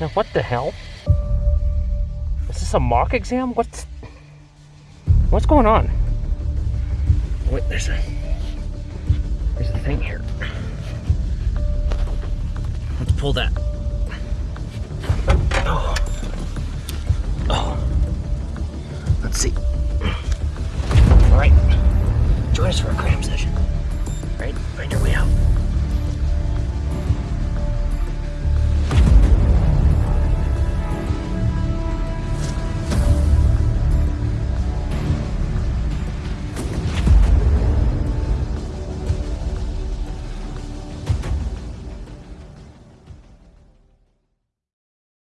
Now, what the hell? Is this a mock exam? What's what's going on? Wait, there's a there's a thing here. Let's pull that. Oh. Oh. Let's see. All right. Join us for a cram session. Right? Find your way.